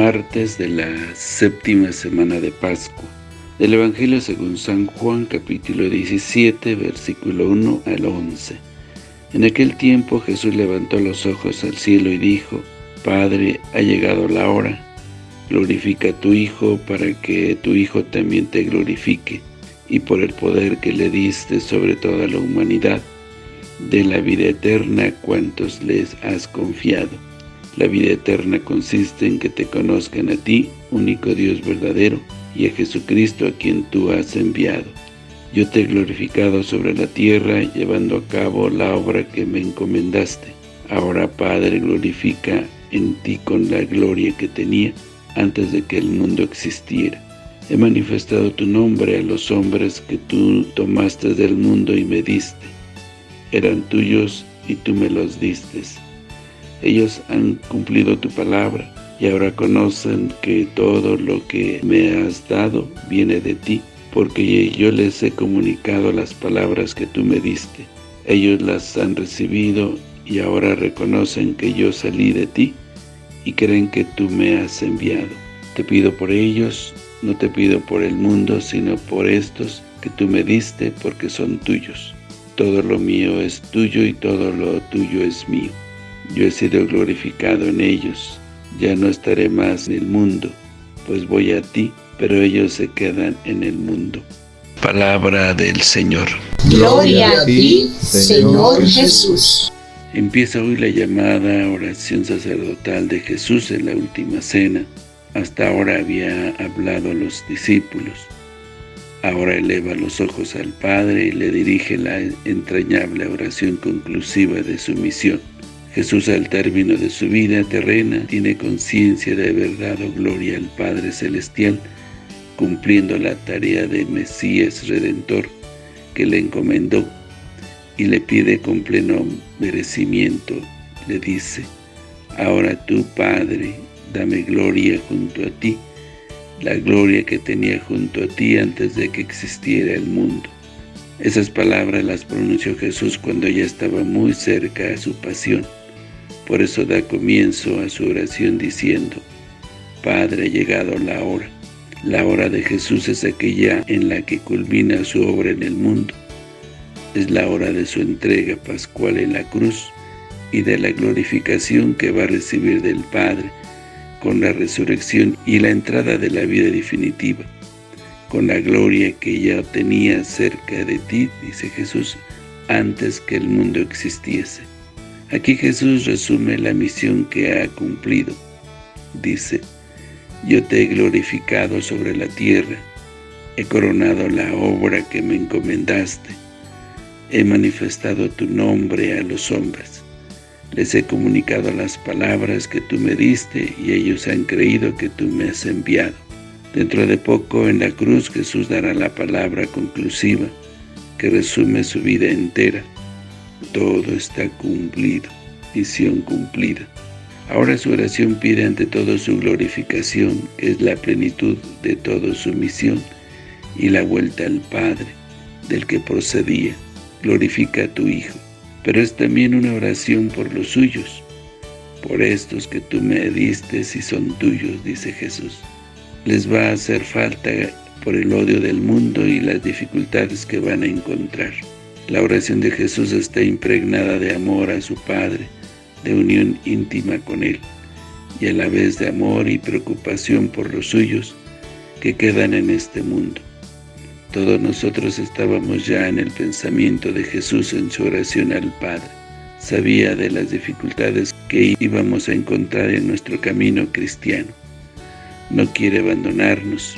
martes de la séptima semana de Pascua. Del Evangelio según San Juan, capítulo 17, versículo 1 al 11. En aquel tiempo Jesús levantó los ojos al cielo y dijo, Padre, ha llegado la hora, glorifica a tu Hijo para que tu Hijo también te glorifique, y por el poder que le diste sobre toda la humanidad, de la vida eterna a cuantos les has confiado la vida eterna consiste en que te conozcan a ti, único Dios verdadero, y a Jesucristo a quien tú has enviado. Yo te he glorificado sobre la tierra, llevando a cabo la obra que me encomendaste. Ahora, Padre, glorifica en ti con la gloria que tenía antes de que el mundo existiera. He manifestado tu nombre a los hombres que tú tomaste del mundo y me diste. Eran tuyos y tú me los distes ellos han cumplido tu palabra y ahora conocen que todo lo que me has dado viene de ti, porque yo les he comunicado las palabras que tú me diste. Ellos las han recibido y ahora reconocen que yo salí de ti y creen que tú me has enviado. Te pido por ellos, no te pido por el mundo, sino por estos que tú me diste, porque son tuyos. Todo lo mío es tuyo y todo lo tuyo es mío. Yo he sido glorificado en ellos, ya no estaré más en el mundo, pues voy a ti, pero ellos se quedan en el mundo. Palabra del Señor. Gloria a ti, Señor Jesús. Empieza hoy la llamada oración sacerdotal de Jesús en la última cena. Hasta ahora había hablado a los discípulos. Ahora eleva los ojos al Padre y le dirige la entrañable oración conclusiva de su misión. Jesús al término de su vida terrena tiene conciencia de haber dado gloria al Padre Celestial, cumpliendo la tarea de Mesías Redentor que le encomendó y le pide con pleno merecimiento, le dice, Ahora tú, Padre, dame gloria junto a ti, la gloria que tenía junto a ti antes de que existiera el mundo. Esas palabras las pronunció Jesús cuando ya estaba muy cerca a su pasión. Por eso da comienzo a su oración diciendo, Padre, ha llegado la hora. La hora de Jesús es aquella en la que culmina su obra en el mundo. Es la hora de su entrega pascual en la cruz y de la glorificación que va a recibir del Padre con la resurrección y la entrada de la vida definitiva, con la gloria que ya tenía cerca de ti, dice Jesús, antes que el mundo existiese. Aquí Jesús resume la misión que ha cumplido. Dice, Yo te he glorificado sobre la tierra, he coronado la obra que me encomendaste, he manifestado tu nombre a los hombres, les he comunicado las palabras que tú me diste y ellos han creído que tú me has enviado. Dentro de poco en la cruz Jesús dará la palabra conclusiva que resume su vida entera todo está cumplido, misión cumplida. Ahora su oración pide ante todo su glorificación, que es la plenitud de toda su misión, y la vuelta al Padre, del que procedía. Glorifica a tu Hijo. Pero es también una oración por los suyos, por estos que tú me diste y son tuyos, dice Jesús. Les va a hacer falta por el odio del mundo y las dificultades que van a encontrar. La oración de Jesús está impregnada de amor a su Padre, de unión íntima con Él, y a la vez de amor y preocupación por los suyos que quedan en este mundo. Todos nosotros estábamos ya en el pensamiento de Jesús en su oración al Padre. Sabía de las dificultades que íbamos a encontrar en nuestro camino cristiano. No quiere abandonarnos.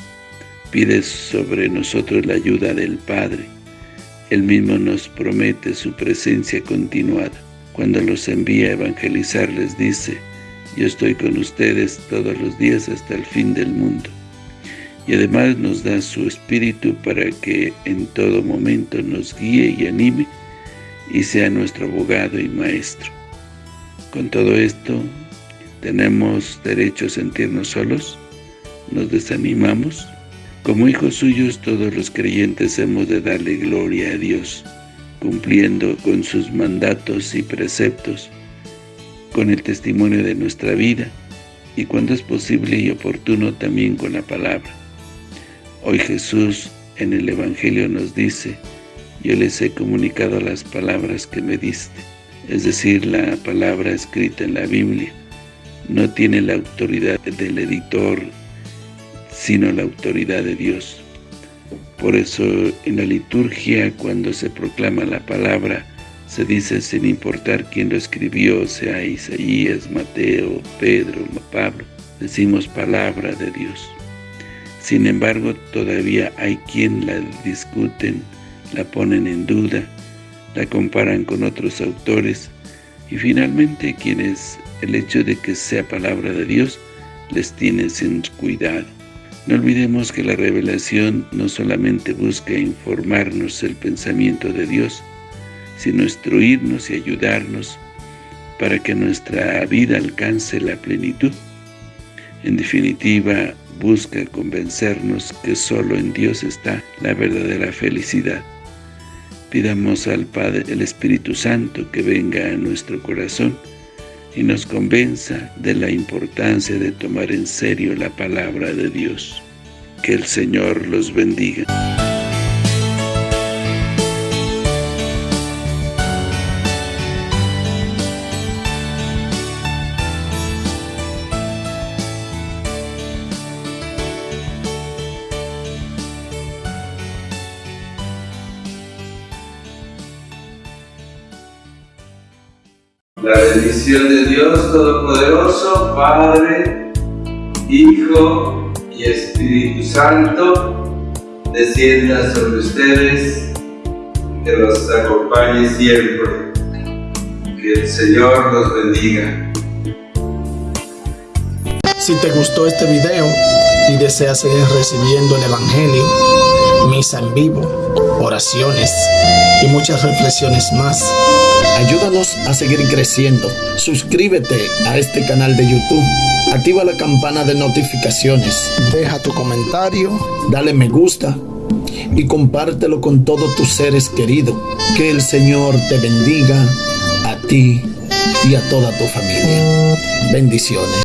Pide sobre nosotros la ayuda del Padre él mismo nos promete su presencia continuada. Cuando los envía a evangelizar les dice, yo estoy con ustedes todos los días hasta el fin del mundo. Y además nos da su Espíritu para que en todo momento nos guíe y anime y sea nuestro abogado y maestro. Con todo esto, ¿tenemos derecho a sentirnos solos? ¿Nos desanimamos? Como hijos suyos, todos los creyentes hemos de darle gloria a Dios, cumpliendo con sus mandatos y preceptos, con el testimonio de nuestra vida y cuando es posible y oportuno también con la palabra. Hoy Jesús en el Evangelio nos dice, yo les he comunicado las palabras que me diste, es decir, la palabra escrita en la Biblia. No tiene la autoridad del editor, sino la autoridad de Dios. Por eso en la liturgia, cuando se proclama la palabra, se dice sin importar quién lo escribió, sea Isaías, Mateo, Pedro, Pablo, decimos palabra de Dios. Sin embargo, todavía hay quien la discuten, la ponen en duda, la comparan con otros autores y finalmente quienes el hecho de que sea palabra de Dios les tiene sin cuidado. No olvidemos que la revelación no solamente busca informarnos el pensamiento de Dios, sino instruirnos y ayudarnos para que nuestra vida alcance la plenitud. En definitiva, busca convencernos que solo en Dios está la verdadera felicidad. Pidamos al Padre, el Espíritu Santo, que venga a nuestro corazón y nos convenza de la importancia de tomar en serio la palabra de Dios. Que el Señor los bendiga. La bendición de Dios Todopoderoso, Padre, Hijo y Espíritu Santo, descienda sobre ustedes, que los acompañe siempre. Que el Señor los bendiga. Si te gustó este video y deseas seguir recibiendo el Evangelio, misa en vivo, oraciones y muchas reflexiones más, Ayúdanos a seguir creciendo. Suscríbete a este canal de YouTube. Activa la campana de notificaciones. Deja tu comentario. Dale me gusta. Y compártelo con todos tus seres queridos. Que el Señor te bendiga a ti y a toda tu familia. Bendiciones.